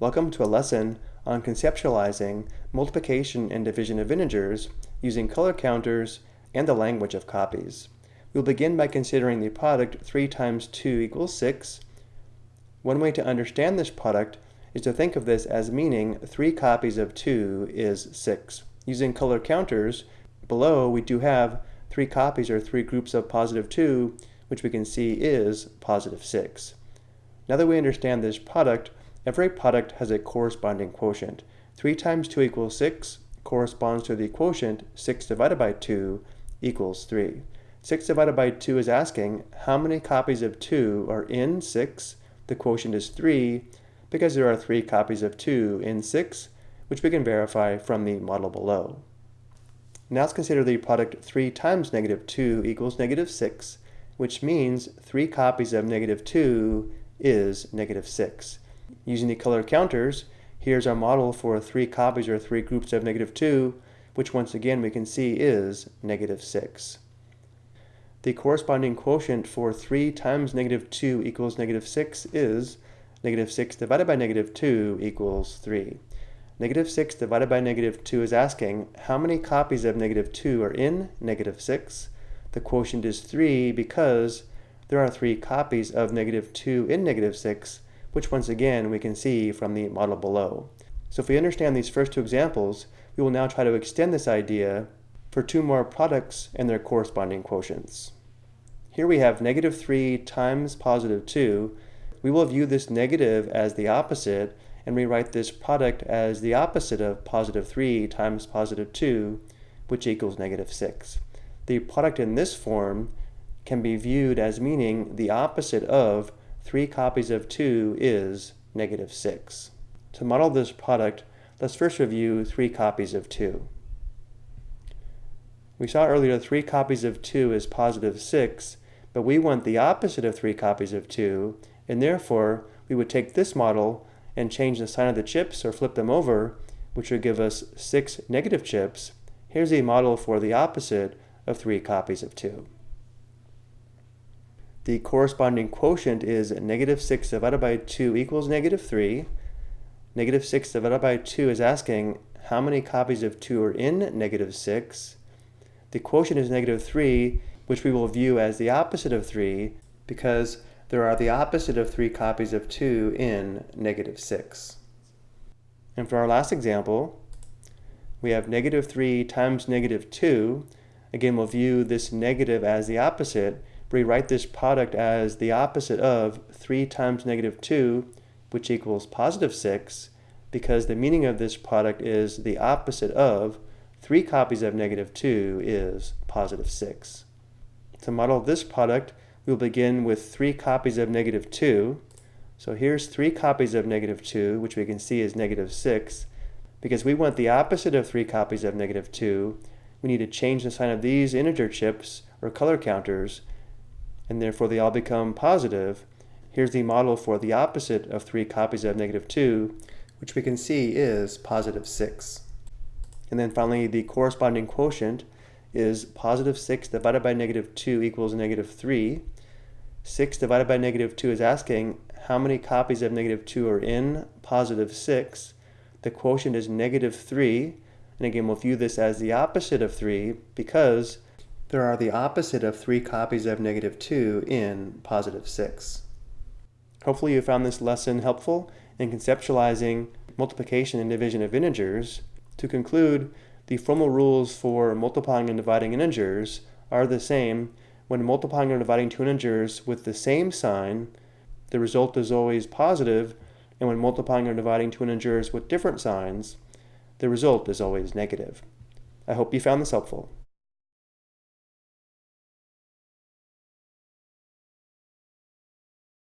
Welcome to a lesson on conceptualizing multiplication and division of integers using color counters and the language of copies. We'll begin by considering the product 3 times 2 equals 6. One way to understand this product is to think of this as meaning 3 copies of 2 is 6. Using color counters, below we do have 3 copies or 3 groups of positive 2, which we can see is positive 6. Now that we understand this product, Every product has a corresponding quotient. 3 times 2 equals 6 corresponds to the quotient 6 divided by 2 equals 3. 6 divided by 2 is asking how many copies of 2 are in 6. The quotient is 3 because there are 3 copies of 2 in 6, which we can verify from the model below. Now let's consider the product 3 times negative 2 equals negative 6, which means 3 copies of negative 2 is negative 6. Using the color counters, here's our model for three copies or three groups of negative 2, which once again we can see is negative 6. The corresponding quotient for 3 times negative 2 equals negative 6 is negative 6 divided by negative 2 equals 3. Negative 6 divided by negative 2 is asking how many copies of negative 2 are in negative 6. The quotient is 3 because there are 3 copies of negative 2 in negative 6, which once again we can see from the model below. So if we understand these first two examples, we will now try to extend this idea for two more products and their corresponding quotients. Here we have negative 3 times positive 2. We will view this negative as the opposite and rewrite this product as the opposite of positive 3 times positive 2, which equals negative 6. The product in this form can be viewed as meaning the opposite of 3 copies of 2 is negative 6. To model this product, let's first review 3 copies of 2. We saw earlier 3 copies of 2 is positive 6, but we want the opposite of 3 copies of 2, and therefore we would take this model and change the sign of the chips or flip them over, which would give us 6 negative chips. Here's a model for the opposite of 3 copies of 2 the corresponding quotient is negative 6 divided by 2 equals negative 3. Negative 6 divided by 2 is asking how many copies of 2 are in negative 6. The quotient is negative 3, which we will view as the opposite of 3 because there are the opposite of 3 copies of 2 in negative 6. And for our last example, we have negative 3 times negative 2. Again, we'll view this negative as the opposite rewrite this product as the opposite of 3 times negative 2, which equals positive 6, because the meaning of this product is the opposite of 3 copies of negative 2 is positive 6. To model this product, we'll begin with 3 copies of negative 2. So here's 3 copies of negative 2, which we can see is negative 6. Because we want the opposite of 3 copies of negative 2, we need to change the sign of these integer chips, or color counters, and therefore they all become positive, here's the model for the opposite of 3 copies of negative 2, which we can see is positive 6. And then finally, the corresponding quotient is positive 6 divided by negative 2 equals negative 3. 6 divided by negative 2 is asking how many copies of negative 2 are in positive 6. The quotient is negative 3. And again, we'll view this as the opposite of 3 because there are the opposite of 3 copies of negative 2 in positive 6. Hopefully you found this lesson helpful in conceptualizing multiplication and division of integers. To conclude, the formal rules for multiplying and dividing integers are the same when multiplying or dividing two integers with the same sign, the result is always positive, and when multiplying or dividing two integers with different signs, the result is always negative. I hope you found this helpful.